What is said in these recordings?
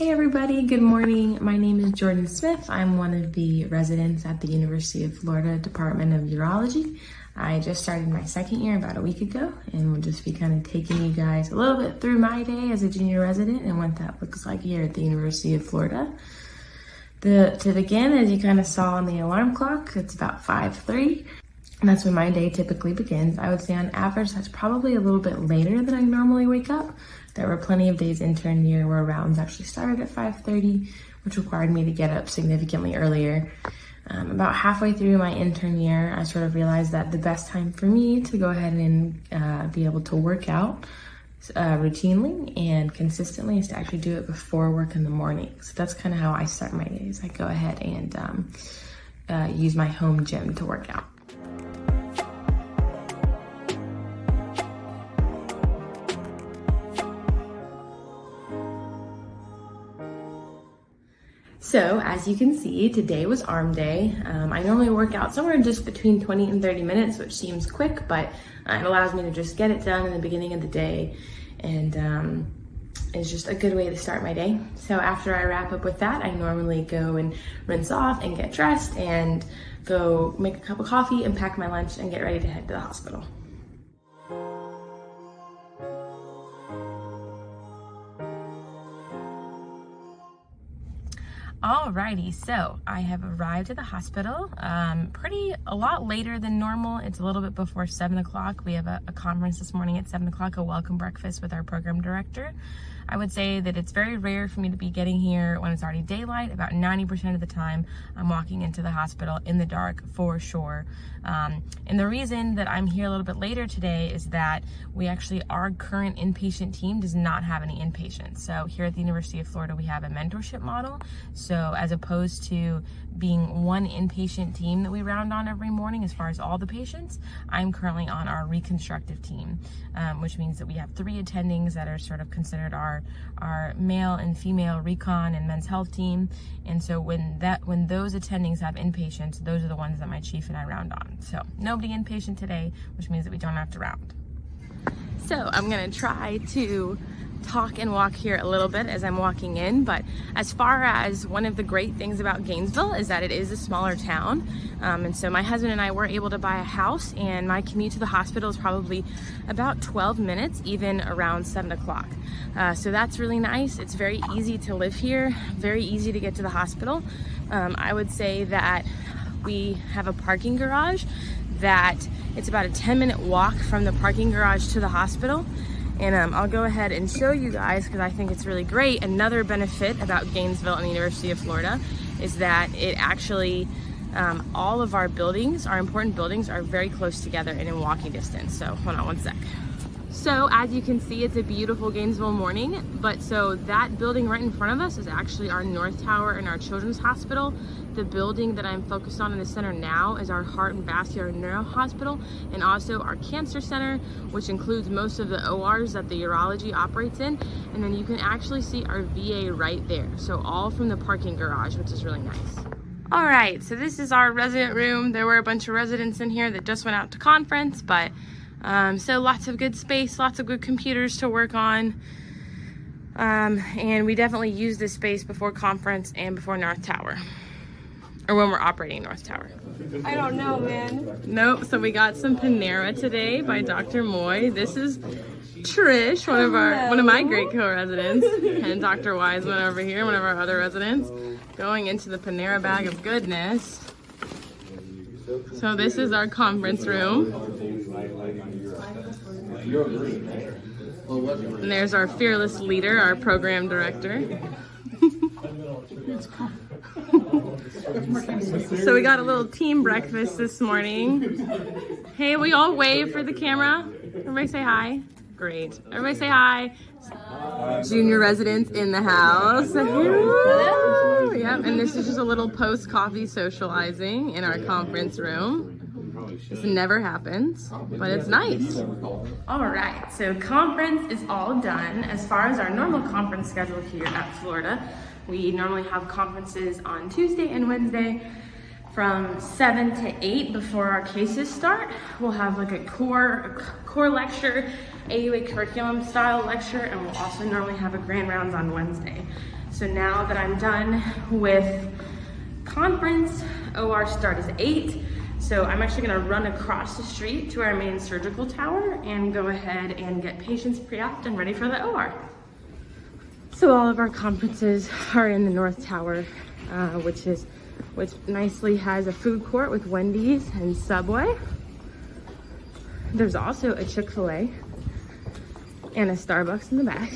Hey everybody, good morning. My name is Jordan Smith. I'm one of the residents at the University of Florida Department of Urology. I just started my second year about a week ago and we'll just be kind of taking you guys a little bit through my day as a junior resident and what that looks like here at the University of Florida. The, to begin, as you kind of saw on the alarm clock, it's about 5.3. And that's when my day typically begins. I would say on average, that's probably a little bit later than I normally wake up. There were plenty of days intern year where rounds actually started at 5.30, which required me to get up significantly earlier. Um, about halfway through my intern year, I sort of realized that the best time for me to go ahead and uh, be able to work out uh, routinely and consistently is to actually do it before work in the morning. So that's kind of how I start my days. I go ahead and um, uh, use my home gym to work out. So as you can see, today was arm day. Um, I normally work out somewhere just between 20 and 30 minutes, which seems quick, but uh, it allows me to just get it done in the beginning of the day. And um, it's just a good way to start my day. So after I wrap up with that, I normally go and rinse off and get dressed and go make a cup of coffee and pack my lunch and get ready to head to the hospital. Alrighty, so I have arrived at the hospital um, pretty a lot later than normal. It's a little bit before seven o'clock. We have a, a conference this morning at seven o'clock, a welcome breakfast with our program director. I would say that it's very rare for me to be getting here when it's already daylight. About 90% of the time, I'm walking into the hospital in the dark for sure. Um, and the reason that I'm here a little bit later today is that we actually, our current inpatient team does not have any inpatients. So here at the University of Florida, we have a mentorship model. So as opposed to being one inpatient team that we round on every morning as far as all the patients, I'm currently on our reconstructive team, um, which means that we have three attendings that are sort of considered our, our male and female recon and men's health team. And so when that when those attendings have inpatients, those are the ones that my chief and I round on. So nobody inpatient today, which means that we don't have to round. So I'm gonna try to talk and walk here a little bit as I'm walking in, but as far as one of the great things about Gainesville is that it is a smaller town. Um, and so my husband and I were able to buy a house and my commute to the hospital is probably about 12 minutes, even around seven o'clock. Uh, so that's really nice. It's very easy to live here, very easy to get to the hospital. Um, I would say that we have a parking garage that it's about a 10 minute walk from the parking garage to the hospital. And um, I'll go ahead and show you guys because I think it's really great. Another benefit about Gainesville and the University of Florida is that it actually, um, all of our buildings, our important buildings are very close together and in walking distance. So hold on one sec. So as you can see, it's a beautiful Gainesville morning, but so that building right in front of us is actually our North Tower and our Children's Hospital. The building that I'm focused on in the center now is our Heart and Vascular Neuro Hospital and also our Cancer Center, which includes most of the ORs that the urology operates in. And then you can actually see our VA right there. So all from the parking garage, which is really nice. All right, so this is our resident room. There were a bunch of residents in here that just went out to conference, but um, so lots of good space, lots of good computers to work on. Um, and we definitely use this space before conference and before North Tower. Or when we're operating North Tower. I don't know, man. Nope, so we got some Panera today by Dr. Moy. This is Trish, one of our one of my great co-residents, and Dr. Wiseman over here, one of our other residents, going into the Panera bag of goodness. So this is our conference room. And there's our fearless leader, our program director. so we got a little team breakfast this morning. Hey, we all wave for the camera. Everybody say hi. Great. Everybody say hi. Junior residents in the house. Hello. Yep, and this is just a little post-coffee socializing in our conference room. This never happens, but it's nice. All right, so conference is all done. As far as our normal conference schedule here at Florida, we normally have conferences on Tuesday and Wednesday from 7 to 8 before our cases start. We'll have like a core, a core lecture, AUA curriculum style lecture, and we'll also normally have a grand rounds on Wednesday. So now that I'm done with conference, OR start is eight. So I'm actually gonna run across the street to our main surgical tower and go ahead and get patients pre-op and ready for the OR. So all of our conferences are in the North Tower, uh, which is which nicely has a food court with Wendy's and Subway. There's also a Chick-fil-A and a Starbucks in the back.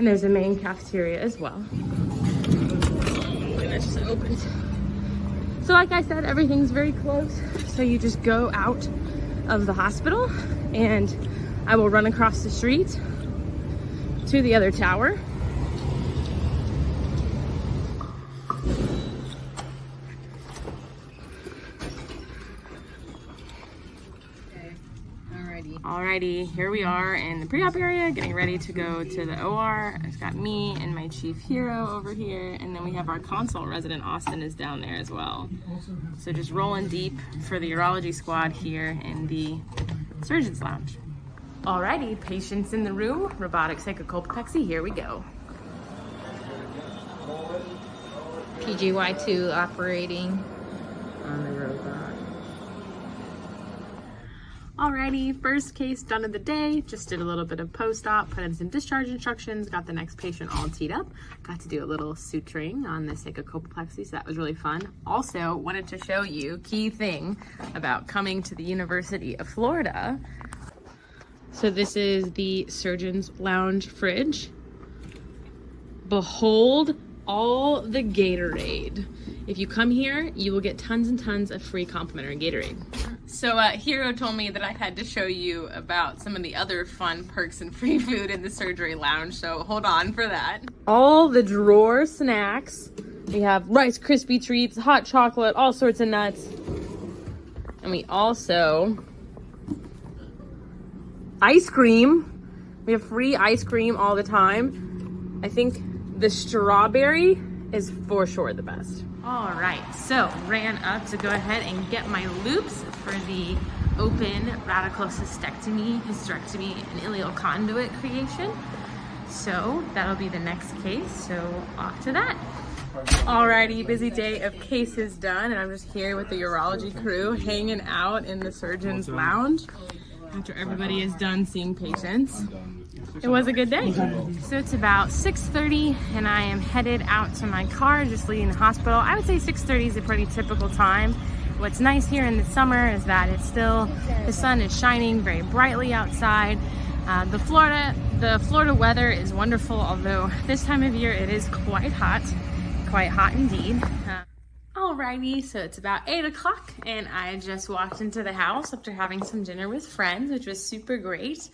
And there's a main cafeteria as well. And it's just. So like I said, everything's very close. So you just go out of the hospital and I will run across the street to the other tower. Alrighty, here we are in the pre-op area, getting ready to go to the OR. It's got me and my chief hero over here, and then we have our consult resident, Austin, is down there as well. So just rolling deep for the urology squad here in the surgeon's lounge. Alrighty, patients in the room, robotic sacrocolpopexy, here we go. PGY2 operating on the robot. Alrighty, first case done of the day. Just did a little bit of post-op, put in some discharge instructions, got the next patient all teed up. Got to do a little suturing on the sacrocolpopexy, so that was really fun. Also, wanted to show you key thing about coming to the University of Florida. So this is the surgeon's lounge fridge. Behold all the Gatorade. If you come here, you will get tons and tons of free complimentary Gatorade. So uh, Hero told me that I had to show you about some of the other fun perks and free food in the surgery lounge, so hold on for that. All the drawer snacks. We have Rice Krispie treats, hot chocolate, all sorts of nuts. And we also ice cream. We have free ice cream all the time. I think the strawberry is for sure the best. All right, so ran up to go ahead and get my loops for the open radical cystectomy, hysterectomy, and ileal conduit creation. So that'll be the next case, so off to that. Alrighty, busy day of cases done, and I'm just here with the urology crew hanging out in the surgeon's lounge after everybody is done seeing patients. It was a good day. So it's about 6.30 and I am headed out to my car, just leaving the hospital. I would say 6.30 is a pretty typical time. What's nice here in the summer is that it's still, the sun is shining very brightly outside. Uh, the Florida, the Florida weather is wonderful, although this time of year it is quite hot, quite hot indeed. Uh, Alrighty, so it's about 8 o'clock and I just walked into the house after having some dinner with friends, which was super great.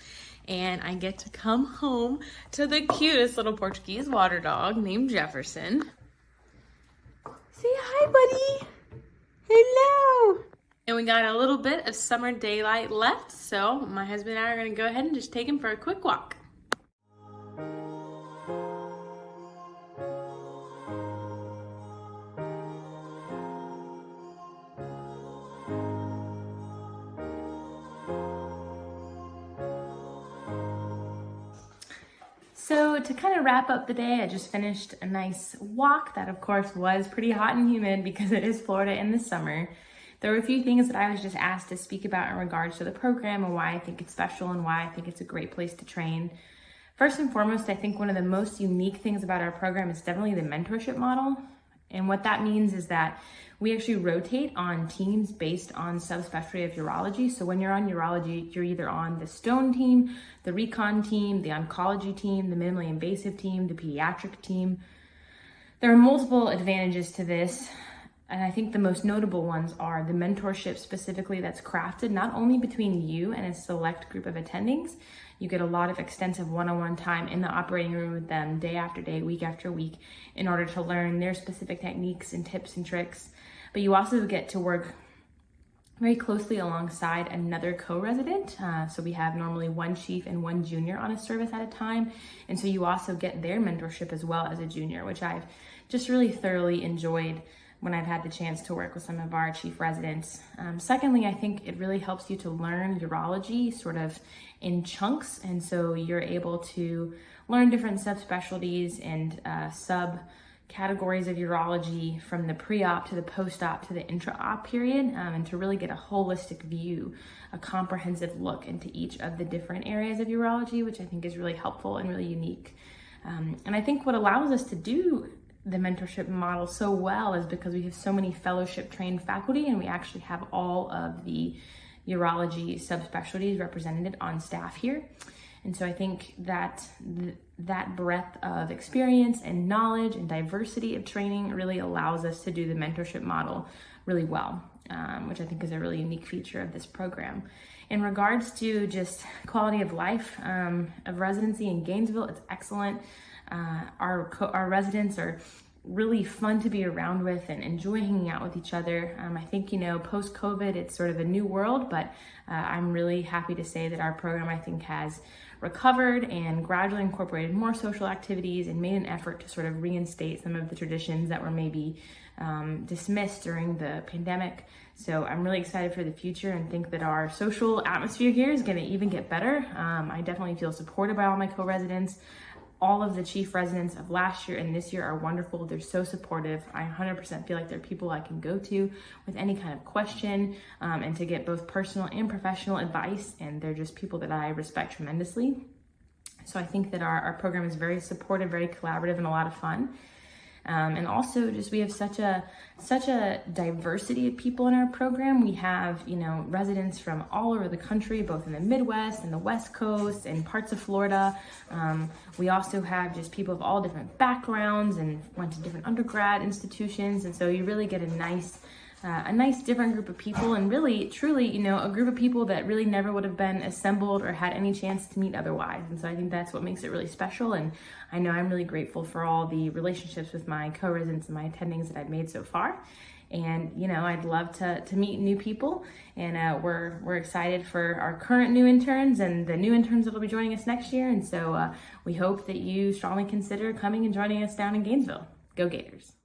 And I get to come home to the cutest little Portuguese water dog named Jefferson. Say hi, buddy. Hello. And we got a little bit of summer daylight left, so my husband and I are gonna go ahead and just take him for a quick walk. So to kind of wrap up the day, I just finished a nice walk that of course was pretty hot and humid because it is Florida in the summer. There were a few things that I was just asked to speak about in regards to the program and why I think it's special and why I think it's a great place to train. First and foremost, I think one of the most unique things about our program is definitely the mentorship model. And what that means is that we actually rotate on teams based on subspecialty of urology. So when you're on urology, you're either on the stone team, the recon team, the oncology team, the minimally invasive team, the pediatric team. There are multiple advantages to this. And I think the most notable ones are the mentorship specifically that's crafted not only between you and a select group of attendings, you get a lot of extensive one-on-one time in the operating room with them day after day, week after week, in order to learn their specific techniques and tips and tricks. But you also get to work very closely alongside another co-resident. Uh, so we have normally one chief and one junior on a service at a time. And so you also get their mentorship as well as a junior, which I've just really thoroughly enjoyed when I've had the chance to work with some of our chief residents. Um, secondly, I think it really helps you to learn urology sort of in chunks. And so you're able to learn different subspecialties and uh, sub categories of urology from the pre-op to the post-op to the intra-op period um, and to really get a holistic view, a comprehensive look into each of the different areas of urology, which I think is really helpful and really unique. Um, and I think what allows us to do the mentorship model so well is because we have so many fellowship trained faculty and we actually have all of the urology subspecialties represented on staff here. And so I think that th that breadth of experience and knowledge and diversity of training really allows us to do the mentorship model really well, um, which I think is a really unique feature of this program. In regards to just quality of life um, of residency in Gainesville, it's excellent. Uh, our, our residents are really fun to be around with and enjoy hanging out with each other. Um, I think, you know, post COVID, it's sort of a new world, but uh, I'm really happy to say that our program, I think, has recovered and gradually incorporated more social activities and made an effort to sort of reinstate some of the traditions that were maybe um, dismissed during the pandemic. So I'm really excited for the future and think that our social atmosphere here is going to even get better. Um, I definitely feel supported by all my co-residents all of the chief residents of last year and this year are wonderful. They're so supportive. I 100% feel like they're people I can go to with any kind of question um, and to get both personal and professional advice. And they're just people that I respect tremendously. So I think that our, our program is very supportive, very collaborative, and a lot of fun. Um, and also just we have such a such a diversity of people in our program. We have, you know, residents from all over the country, both in the Midwest and the West Coast and parts of Florida. Um, we also have just people of all different backgrounds and went to different undergrad institutions. And so you really get a nice uh, a nice different group of people and really truly you know a group of people that really never would have been assembled or had any chance to meet otherwise. And so i think that's what makes it really special. And i know i'm really grateful for all the relationships with my co-residents and my attendings that i've made so far. And you know i'd love to, to meet new people. And uh, we're we're excited for our current new interns and the new interns that will be joining us next year. And so uh, we hope that you strongly consider coming and joining us down in gainesville. Go gators